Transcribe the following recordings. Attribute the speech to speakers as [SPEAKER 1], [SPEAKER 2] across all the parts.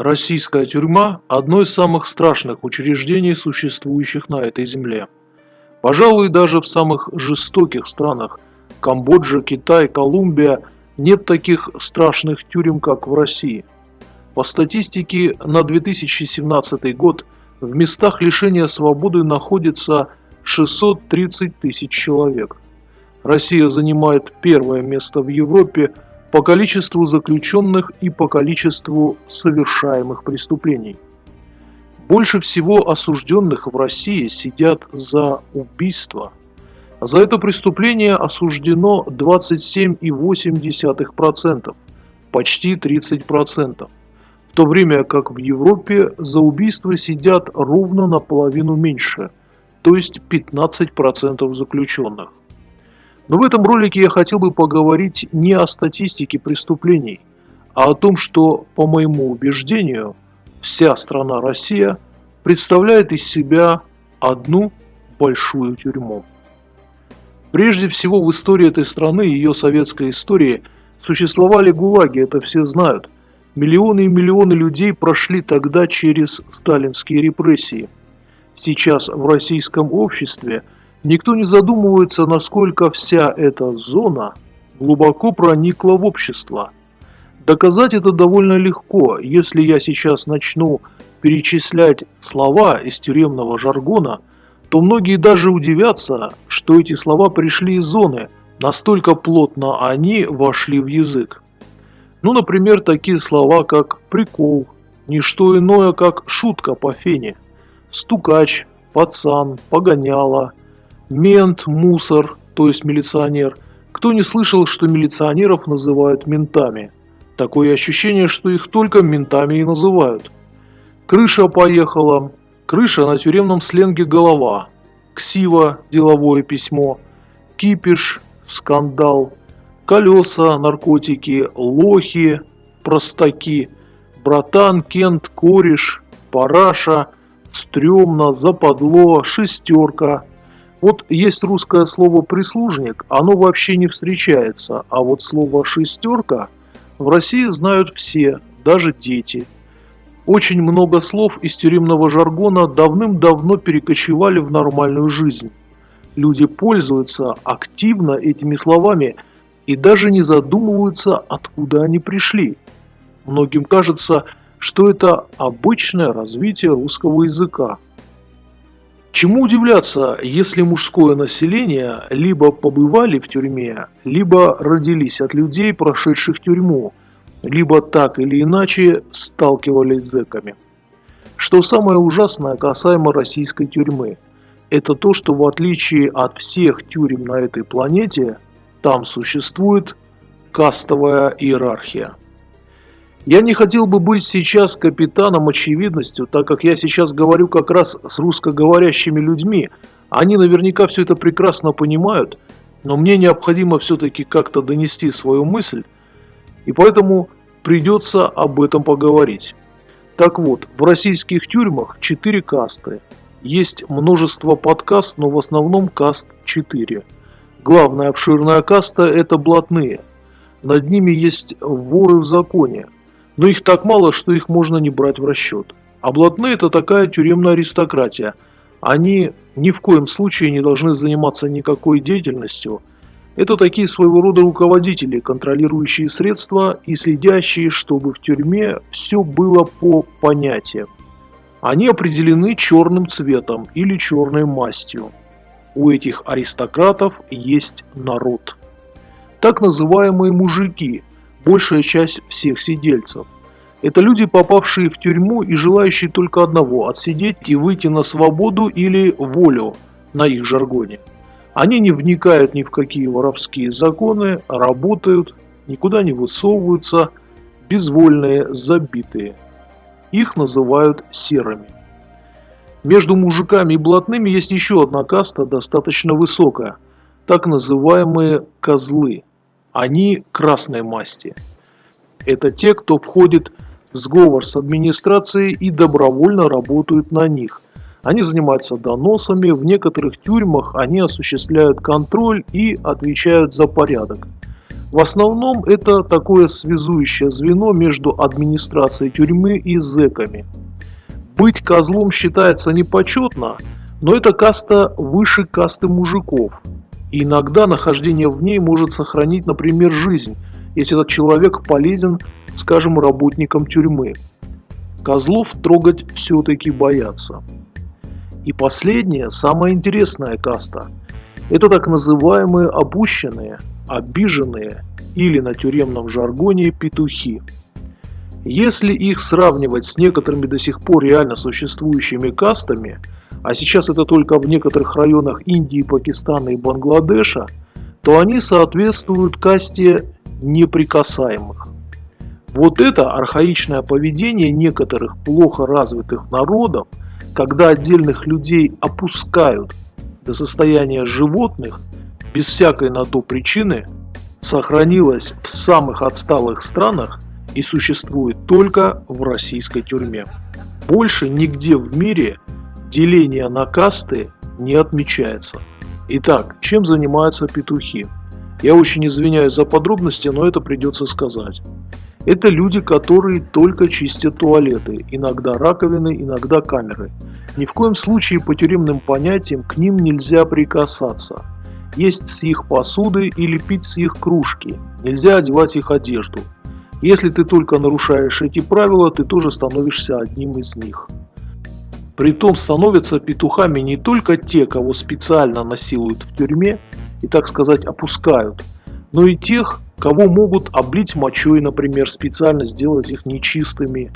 [SPEAKER 1] Российская тюрьма – одно из самых страшных учреждений, существующих на этой земле. Пожалуй, даже в самых жестоких странах – Камбоджа, Китай, Колумбия – нет таких страшных тюрем, как в России. По статистике на 2017 год в местах лишения свободы находится 630 тысяч человек. Россия занимает первое место в Европе – по количеству заключенных и по количеству совершаемых преступлений. Больше всего осужденных в России сидят за убийство. За это преступление осуждено 27,8%, почти 30%, в то время как в Европе за убийство сидят ровно наполовину меньше, то есть 15% заключенных. Но в этом ролике я хотел бы поговорить не о статистике преступлений, а о том, что, по моему убеждению, вся страна Россия представляет из себя одну большую тюрьму. Прежде всего в истории этой страны ее советской истории существовали гулаги, это все знают. Миллионы и миллионы людей прошли тогда через сталинские репрессии. Сейчас в российском обществе – Никто не задумывается, насколько вся эта зона глубоко проникла в общество. Доказать это довольно легко, если я сейчас начну перечислять слова из тюремного жаргона, то многие даже удивятся, что эти слова пришли из зоны, настолько плотно они вошли в язык. Ну, например, такие слова, как «прикол», «не что иное, как шутка по фене», «стукач», «пацан», «погоняла», Мент, мусор, то есть милиционер. Кто не слышал, что милиционеров называют ментами? Такое ощущение, что их только ментами и называют. Крыша поехала. Крыша на тюремном сленге голова. Ксива – деловое письмо. Кипиш – скандал. Колеса – наркотики. Лохи – простаки. Братан, Кент, кореш, параша, стрёмно, западло, шестерка – вот есть русское слово «прислужник», оно вообще не встречается, а вот слово «шестерка» в России знают все, даже дети. Очень много слов из тюремного жаргона давным-давно перекочевали в нормальную жизнь. Люди пользуются активно этими словами и даже не задумываются, откуда они пришли. Многим кажется, что это обычное развитие русского языка – Чему удивляться, если мужское население либо побывали в тюрьме, либо родились от людей, прошедших тюрьму, либо так или иначе сталкивались с зэками. Что самое ужасное касаемо российской тюрьмы, это то, что в отличие от всех тюрем на этой планете, там существует кастовая иерархия. Я не хотел бы быть сейчас капитаном очевидностью, так как я сейчас говорю как раз с русскоговорящими людьми. Они наверняка все это прекрасно понимают, но мне необходимо все-таки как-то донести свою мысль, и поэтому придется об этом поговорить. Так вот, в российских тюрьмах 4 касты. Есть множество подкаст, но в основном каст 4. Главная обширная каста – это блатные. Над ними есть воры в законе – но их так мало, что их можно не брать в расчет. А это такая тюремная аристократия. Они ни в коем случае не должны заниматься никакой деятельностью. Это такие своего рода руководители, контролирующие средства и следящие, чтобы в тюрьме все было по понятиям. Они определены черным цветом или черной мастью. У этих аристократов есть народ. Так называемые мужики, большая часть всех сидельцев. Это люди, попавшие в тюрьму и желающие только одного – отсидеть и выйти на свободу или волю на их жаргоне. Они не вникают ни в какие воровские законы, работают, никуда не высовываются, безвольные, забитые. Их называют серыми. Между мужиками и блатными есть еще одна каста, достаточно высокая, так называемые козлы. Они красной масти. Это те, кто входит в сговор с администрацией и добровольно работают на них. Они занимаются доносами, в некоторых тюрьмах они осуществляют контроль и отвечают за порядок. В основном это такое связующее звено между администрацией тюрьмы и зэками. Быть козлом считается непочетно, но это каста выше касты мужиков. И иногда нахождение в ней может сохранить, например, жизнь, если этот человек полезен, скажем, работникам тюрьмы. Козлов трогать все-таки боятся. И последняя, самая интересная каста – это так называемые опущенные, обиженные или на тюремном жаргоне петухи. Если их сравнивать с некоторыми до сих пор реально существующими кастами, а сейчас это только в некоторых районах Индии, Пакистана и Бангладеша, то они соответствуют касте неприкасаемых. Вот это архаичное поведение некоторых плохо развитых народов – когда отдельных людей опускают до состояния животных, без всякой на то причины, сохранилось в самых отсталых странах и существует только в российской тюрьме. Больше нигде в мире деление на касты не отмечается. Итак, чем занимаются петухи? Я очень извиняюсь за подробности, но это придется сказать. Это люди, которые только чистят туалеты, иногда раковины, иногда камеры. Ни в коем случае по тюремным понятиям к ним нельзя прикасаться. Есть с их посуды или пить с их кружки. Нельзя одевать их одежду. Если ты только нарушаешь эти правила, ты тоже становишься одним из них. Притом становятся петухами не только те, кого специально насилуют в тюрьме и, так сказать, опускают, но и тех, кого могут облить мочой, например, специально сделать их нечистыми.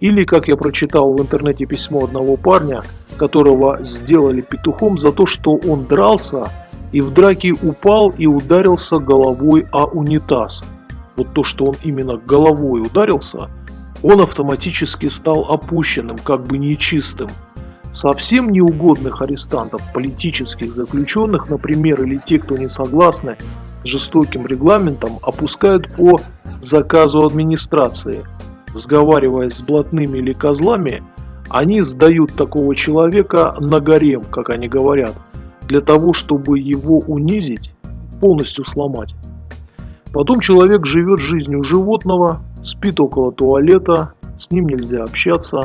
[SPEAKER 1] Или, как я прочитал в интернете письмо одного парня, которого сделали петухом за то, что он дрался и в драке упал и ударился головой о унитаз. Вот то, что он именно головой ударился, он автоматически стал опущенным, как бы нечистым. Совсем неугодных арестантов, политических заключенных, например, или те, кто не согласны жестоким регламентом опускают по заказу администрации. Сговариваясь с блатными или козлами, они сдают такого человека на гарем, как они говорят, для того, чтобы его унизить, полностью сломать. Потом человек живет жизнью животного, спит около туалета, с ним нельзя общаться,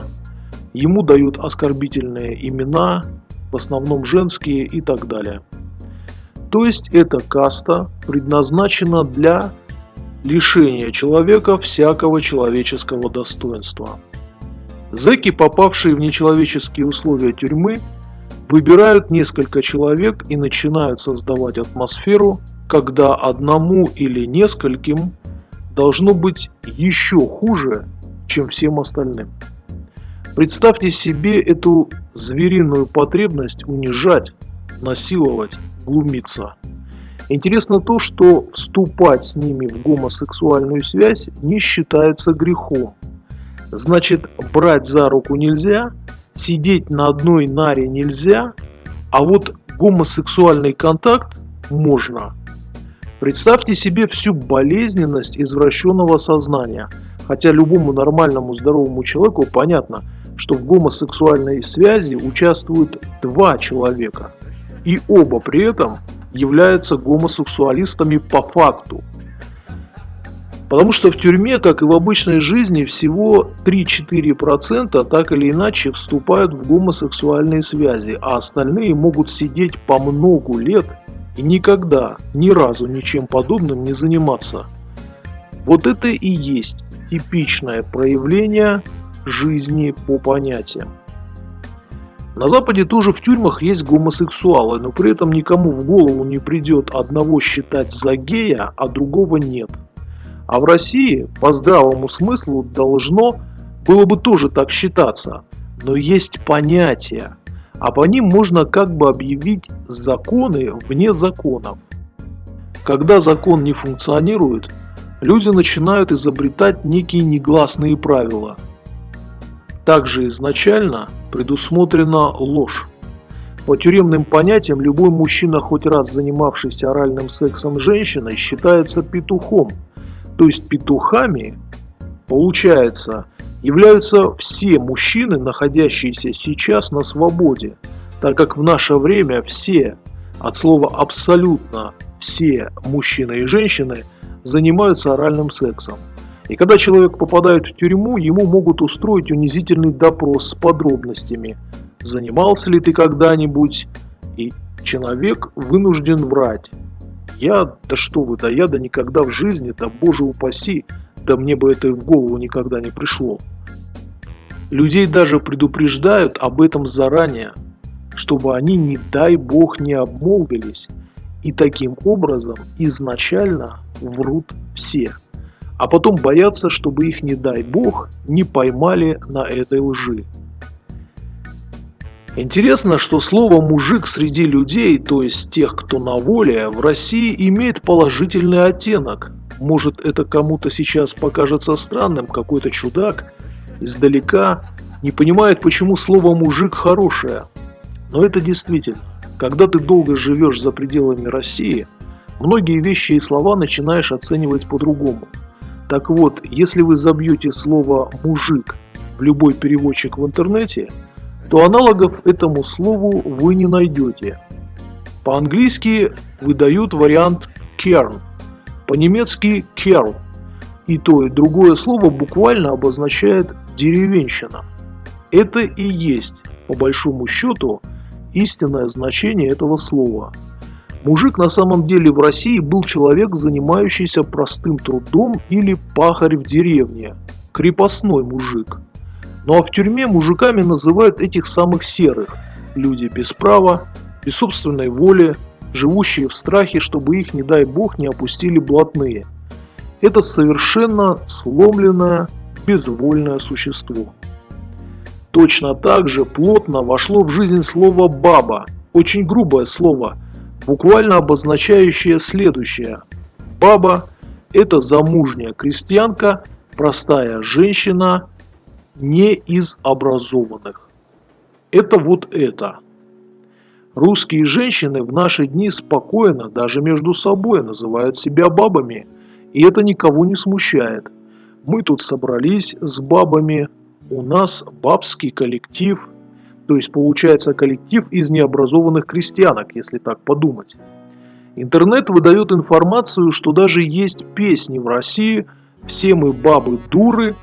[SPEAKER 1] ему дают оскорбительные имена, в основном женские и так далее. То есть эта каста предназначена для лишения человека всякого человеческого достоинства. Зэки, попавшие в нечеловеческие условия тюрьмы, выбирают несколько человек и начинают создавать атмосферу, когда одному или нескольким должно быть еще хуже, чем всем остальным. Представьте себе эту звериную потребность унижать, насиловать, глумиться. Интересно то, что вступать с ними в гомосексуальную связь не считается грехом. Значит, брать за руку нельзя, сидеть на одной наре нельзя, а вот гомосексуальный контакт можно. Представьте себе всю болезненность извращенного сознания. Хотя любому нормальному здоровому человеку понятно, что в гомосексуальной связи участвуют два человека – и оба при этом являются гомосексуалистами по факту. Потому что в тюрьме, как и в обычной жизни, всего 3-4% так или иначе вступают в гомосексуальные связи, а остальные могут сидеть по многу лет никогда, ни разу ничем подобным не заниматься. Вот это и есть типичное проявление жизни по понятиям. На Западе тоже в тюрьмах есть гомосексуалы, но при этом никому в голову не придет одного считать за гея, а другого нет. А в России по здравому смыслу должно было бы тоже так считаться. Но есть понятия, а по ним можно как бы объявить законы вне законов. Когда закон не функционирует, люди начинают изобретать некие негласные правила. Также изначально предусмотрена ложь. По тюремным понятиям, любой мужчина, хоть раз занимавшийся оральным сексом с женщиной, считается петухом. То есть петухами, получается, являются все мужчины, находящиеся сейчас на свободе, так как в наше время все, от слова абсолютно все мужчины и женщины, занимаются оральным сексом. И когда человек попадает в тюрьму, ему могут устроить унизительный допрос с подробностями. Занимался ли ты когда-нибудь? И человек вынужден врать. Я, да что вы, да я да никогда в жизни, да боже упаси, да мне бы это в голову никогда не пришло. Людей даже предупреждают об этом заранее, чтобы они, не дай бог, не обмолвились. И таким образом изначально врут все. А потом боятся, чтобы их, не дай бог, не поймали на этой лжи. Интересно, что слово «мужик» среди людей, то есть тех, кто на воле, в России имеет положительный оттенок. Может это кому-то сейчас покажется странным, какой-то чудак издалека не понимает, почему слово «мужик» хорошее. Но это действительно. Когда ты долго живешь за пределами России, многие вещи и слова начинаешь оценивать по-другому. Так вот, если вы забьете слово «мужик» в любой переводчик в интернете – то аналогов этому слову вы не найдете. По-английски выдают вариант cairn, по-немецки kerl, и то и другое слово буквально обозначает деревенщина. Это и есть, по большому счету, истинное значение этого слова. Мужик на самом деле в России был человек, занимающийся простым трудом или пахарь в деревне, крепостной мужик – ну а в тюрьме мужиками называют этих самых серых. Люди без права, без собственной воли, живущие в страхе, чтобы их, не дай бог, не опустили блатные. Это совершенно сломленное, безвольное существо. Точно так же плотно вошло в жизнь слово «баба», очень грубое слово, буквально обозначающее следующее. Баба – это замужняя крестьянка, простая женщина – не из образованных. Это вот это. Русские женщины в наши дни спокойно, даже между собой, называют себя бабами, и это никого не смущает. Мы тут собрались с бабами, у нас бабский коллектив, то есть получается коллектив из необразованных крестьянок, если так подумать. Интернет выдает информацию, что даже есть песни в России «Все мы бабы дуры»,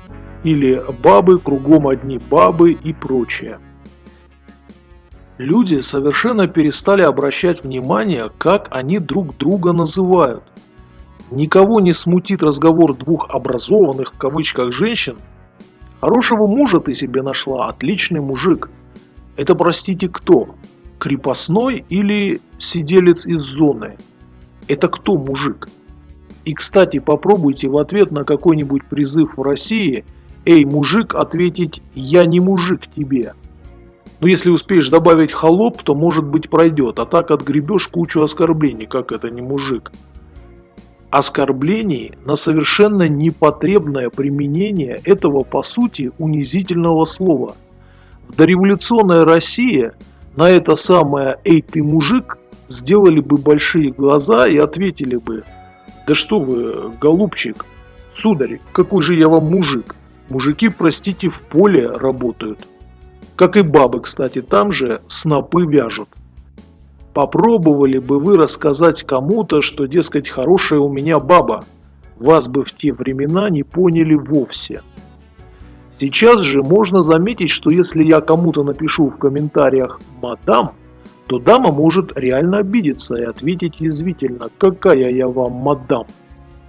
[SPEAKER 1] или бабы, кругом одни бабы и прочее. Люди совершенно перестали обращать внимание, как они друг друга называют. Никого не смутит разговор двух образованных в кавычках женщин. Хорошего мужа ты себе нашла, отличный мужик. Это, простите, кто? Крепостной или сиделец из зоны? Это кто мужик? И, кстати, попробуйте в ответ на какой-нибудь призыв в России – «Эй, мужик» ответить «Я не мужик тебе». Но если успеешь добавить «холоп», то может быть пройдет, а так отгребешь кучу оскорблений, как это не мужик. Оскорблений на совершенно непотребное применение этого по сути унизительного слова. В дореволюционной России на это самое «Эй, ты мужик» сделали бы большие глаза и ответили бы «Да что вы, голубчик, сударь, какой же я вам мужик?» Мужики, простите, в поле работают. Как и бабы, кстати, там же снопы вяжут. Попробовали бы вы рассказать кому-то, что, дескать, хорошая у меня баба. Вас бы в те времена не поняли вовсе. Сейчас же можно заметить, что если я кому-то напишу в комментариях «мадам», то дама может реально обидеться и ответить язвительно «какая я вам мадам».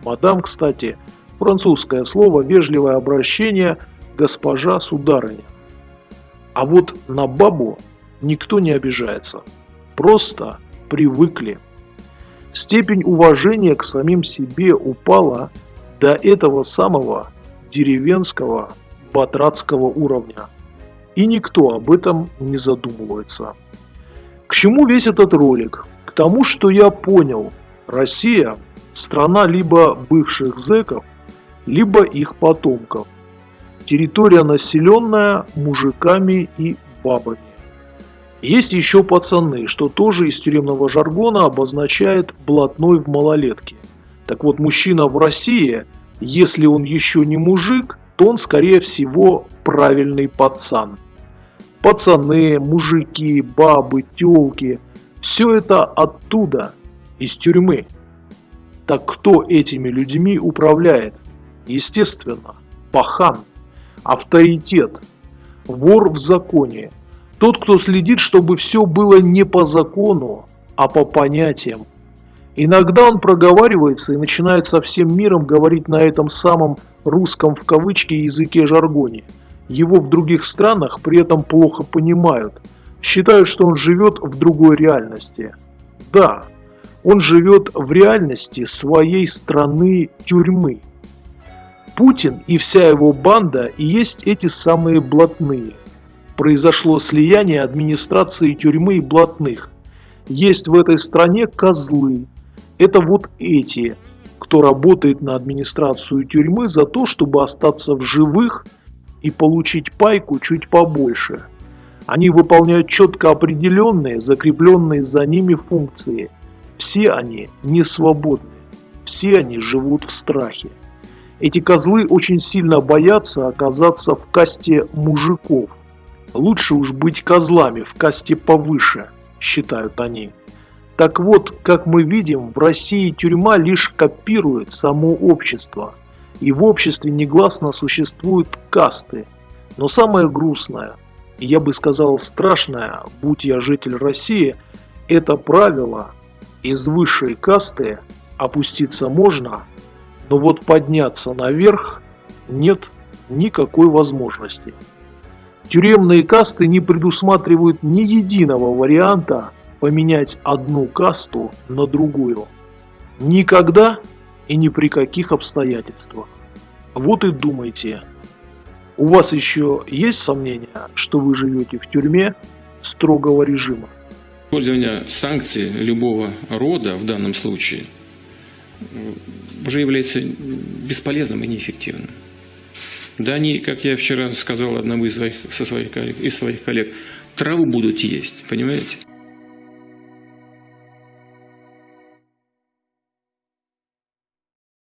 [SPEAKER 1] Мадам, кстати, Французское слово «вежливое обращение» «госпожа сударыня». А вот на бабу никто не обижается. Просто привыкли. Степень уважения к самим себе упала до этого самого деревенского батратского уровня. И никто об этом не задумывается. К чему весь этот ролик? К тому, что я понял, Россия – страна либо бывших зэков, либо их потомков. Территория населенная мужиками и бабами. Есть еще пацаны, что тоже из тюремного жаргона обозначает блатной в малолетке. Так вот, мужчина в России, если он еще не мужик, то он скорее всего правильный пацан. Пацаны, мужики, бабы, телки – все это оттуда, из тюрьмы. Так кто этими людьми управляет? Естественно, пахан, авторитет, вор в законе, тот, кто следит, чтобы все было не по закону, а по понятиям. Иногда он проговаривается и начинает со всем миром говорить на этом самом «русском» в кавычки языке жаргоне. Его в других странах при этом плохо понимают, считают, что он живет в другой реальности. Да, он живет в реальности своей страны тюрьмы. Путин и вся его банда и есть эти самые блатные. Произошло слияние администрации тюрьмы и блатных. Есть в этой стране козлы, это вот эти, кто работает на администрацию тюрьмы за то, чтобы остаться в живых и получить пайку чуть побольше. Они выполняют четко определенные, закрепленные за ними функции. Все они не свободны, все они живут в страхе. Эти козлы очень сильно боятся оказаться в касте мужиков. Лучше уж быть козлами в касте повыше, считают они. Так вот, как мы видим, в России тюрьма лишь копирует само общество. И в обществе негласно существуют касты. Но самое грустное, я бы сказал страшное, будь я житель России, это правило из высшей касты опуститься можно, но вот подняться наверх нет никакой возможности. Тюремные касты не предусматривают ни единого варианта поменять одну касту на другую. Никогда и ни при каких обстоятельствах. Вот и думайте. У вас еще есть сомнения, что вы живете в тюрьме строгого режима?
[SPEAKER 2] Использование санкций любого рода в данном случае уже является бесполезным и неэффективным. Да они, как я вчера сказал одному из своих, со своих коллег, из своих коллег, траву будут есть, понимаете?